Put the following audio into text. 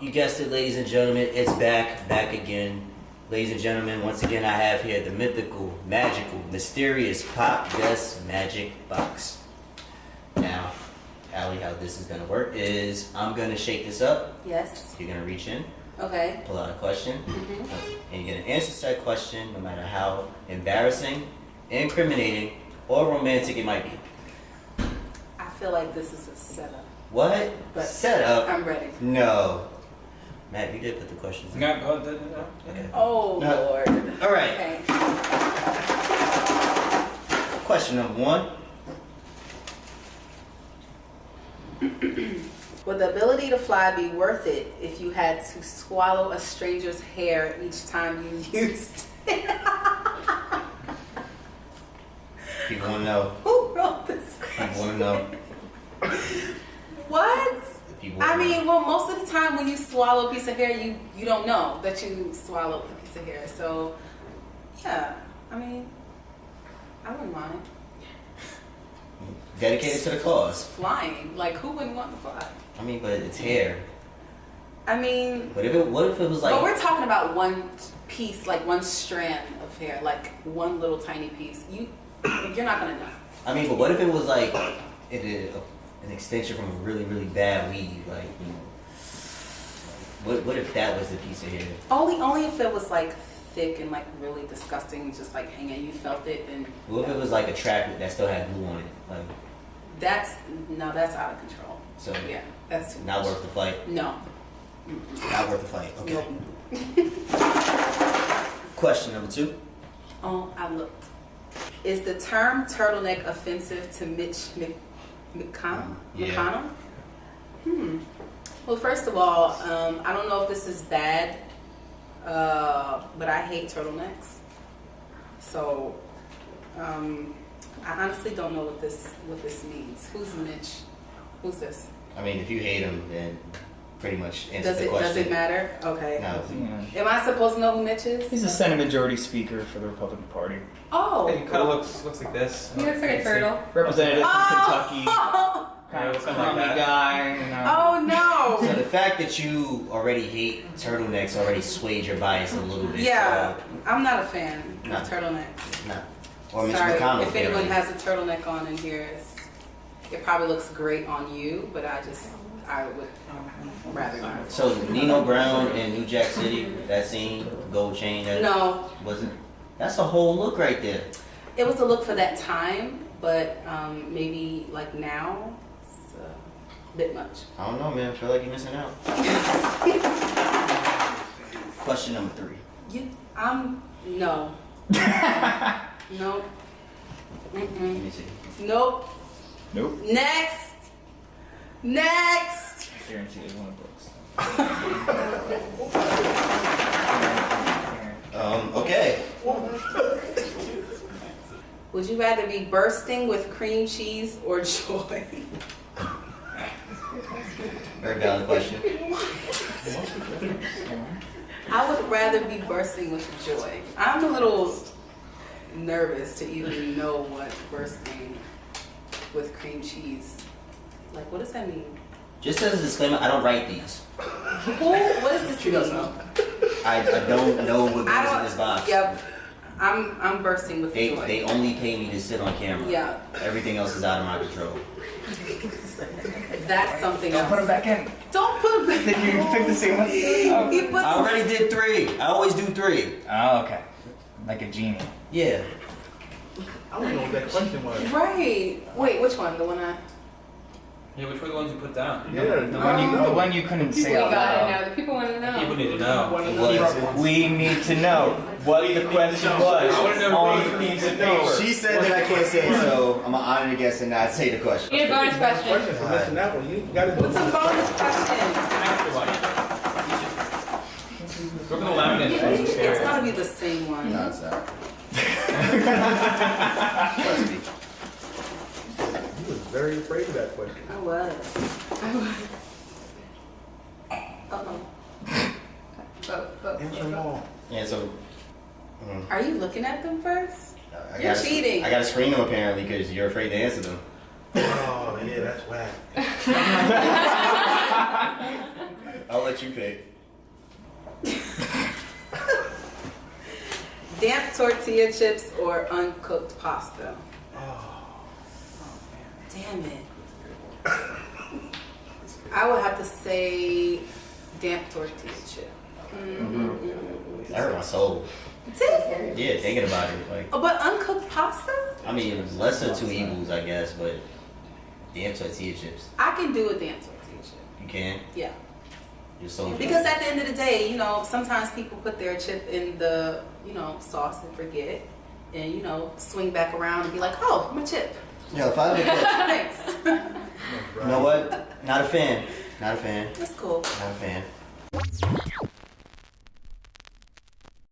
You guessed it, ladies and gentlemen. It's back, back again. Ladies and gentlemen, once again, I have here the mythical, magical, mysterious Pop Guess Magic Box. Now, Allie, how this is going to work is I'm going to shake this up. Yes. You're going to reach in, Okay. pull out a question, Mhm. and you're going to answer that question no matter how embarrassing, incriminating, or romantic it might be. I feel like this is a setup. What? But Set up? I'm ready. No. Matt, you did put the questions in. No, oh, no, no, no. Okay. Oh No. Lord. All right. Okay. Question number one. Would the ability to fly be worth it if you had to swallow a stranger's hair each time you used it? People want to know. Who wrote this People want to know. What? People I mean, well, most of the time when you swallow a piece of hair, you you don't know that you swallowed a piece of hair. So, yeah, I mean, I wouldn't mind dedicated to the cause. flying. Like, who wouldn't want to fly? I mean, but it's hair. I mean, But if it, what if it was like? but we're talking about one piece, like one strand of hair, like one little tiny piece. You, you're not gonna know. I mean, but what if it was like, it, it, an extension from a really, really bad weed, like, you know. What, what if that was the piece of hair? Only, only if it was like thick and like really disgusting, just like hanging. You felt it, and What if it was like a trap that still had glue on it? Like, that's no, that's out of control. so Yeah, that's too not much. worth the fight. No. Not worth the fight. Okay. Nope. Question number two. Oh, I looked. Is the term turtleneck offensive to Mitch Mc, McConnell? Yeah. McConnell? Hmm. Well, first of all, um, I don't know if this is bad, uh, but I hate turtlenecks. So, um, I honestly don't know what this what this means. Who's Mitch? Who's this? I mean, if you hate him, then pretty much answer Does the it question. does it matter? Okay. No. Yeah. Am I supposed to know who Mitch is? He's a Senate Majority Speaker for the Republican Party. Oh. He kind of looks looks like this. He looks like a turtle. Representative from oh! Kentucky. Oh. Kind of Yeah, like crummy guy. You oh, know. oh So no. the fact that you already hate turtlenecks already swayed your bias a little bit. Yeah, I'm not a fan No. of turtlenecks. So, no. Or Mitch Sorry, McConnell. if anyone has a turtleneck on in here, it's, it probably looks great on you, but I just, I would rather not. So Nino Brown in New Jack City, that scene, gold chain, that No, wasn't. That's a whole look right there. it was a look for that time, but um, maybe like now, it's a bit much. I don't know, man. I feel like you're missing out. Question number three. You, I'm, no. nope. Me see. Nope. Nope. Next. Next. I guarantee it's one of books. Um. Okay. Would you rather be bursting with cream cheese or joy? Very valid question. I would rather be bursting with joy. I'm a little nervous to even know what bursting with cream cheese. Like, what does that mean? Just as a disclaimer, I don't write these. Who? What does this She doesn't mean? I, I don't know what I goes in don't. this box. Yep. I'm I'm bursting with They joy. they only pay me to sit on camera. yeah, Everything else is out of my control. that's something Don't else. put them back in. Don't put them back. in. Did you pick the same one? He put oh. I already did three. I always do three. Oh, okay. Like a genie. Yeah. I don't know what that question was. right. Wait, which one? The one I. Yeah, which were the ones you put down? The, the one you, the one you couldn't say We out gotta loud. know. The people want to know. People need to know. It. We need to know what the question was I wanna know on the piece of paper. She said that I can't say it, so I'm gonna honor the guess and not say the question. Need a bonus question. Question for that one. You gotta What's a bonus question? After one. Go for the laminate. It's gotta be the same one. No, it's not. Trust me. You was very afraid of that question. I was. Uh-oh. Vote, vote, Answer them all. Yeah, so. mm, Are you looking at them first? I You're gotta- cheating. I gotta screen them apparently because you're afraid to answer them. Oh, yeah, that's whack. I'll let you pick. Damp tortilla chips or uncooked pasta? Damn it. I would have to say damp tortilla chip. Mm-hmm. That hurt my soul. Did it? Yeah, thinking about it. Like, Oh, but uncooked pasta? I mean, lesser two evils, I guess, but damn tortilla chips. I can do a damp tortilla chip. You can. Yeah. You're so Because at the end of the day, you know, sometimes people put their chip in the, you know, sauce and forget. And, you know, swing back around and be like, oh, my chip. Yo, if I make that, Thanks. you know what? Not a fan. Not a fan. That's cool. Not a fan.